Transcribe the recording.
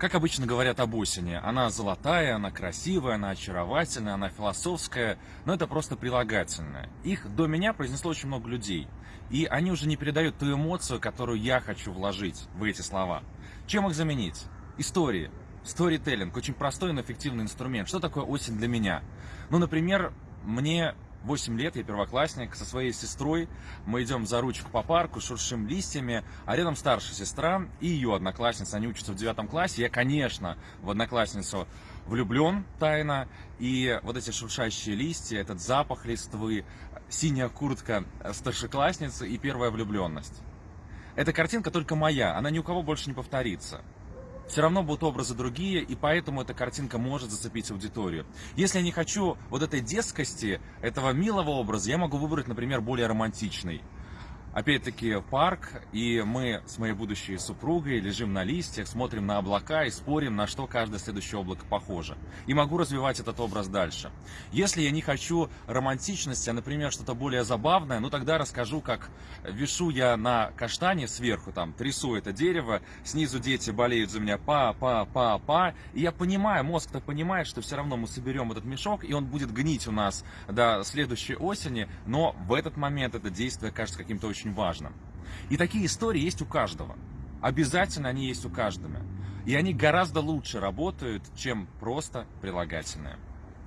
Как обычно говорят об осени, она золотая, она красивая, она очаровательная, она философская, но это просто прилагательное. Их до меня произнесло очень много людей, и они уже не передают ту эмоцию, которую я хочу вложить в эти слова. Чем их заменить? Истории. Сторителлинг – очень простой, но эффективный инструмент. Что такое осень для меня? Ну, например, мне 8 лет, я первоклассник, со своей сестрой. Мы идем за ручку по парку, шуршим листьями, а рядом старшая сестра и ее одноклассница, они учатся в девятом классе. Я, конечно, в одноклассницу влюблен тайно, и вот эти шуршащие листья, этот запах листвы, синяя куртка старшеклассницы и первая влюбленность. Эта картинка только моя, она ни у кого больше не повторится все равно будут образы другие, и поэтому эта картинка может зацепить аудиторию. Если я не хочу вот этой детскости, этого милого образа, я могу выбрать, например, более романтичный опять-таки парк, и мы с моей будущей супругой лежим на листьях, смотрим на облака и спорим, на что каждое следующее облако похоже. И могу развивать этот образ дальше. Если я не хочу романтичности, а, например, что-то более забавное, ну тогда расскажу, как вешу я на каштане сверху, там, трясу это дерево, снизу дети болеют за меня па, па, па, па, и я понимаю, мозг-то понимает, что все равно мы соберем этот мешок, и он будет гнить у нас до следующей осени, но в этот момент это действие кажется каким-то очень очень важно. И такие истории есть у каждого. Обязательно они есть у каждого. И они гораздо лучше работают, чем просто прилагательные.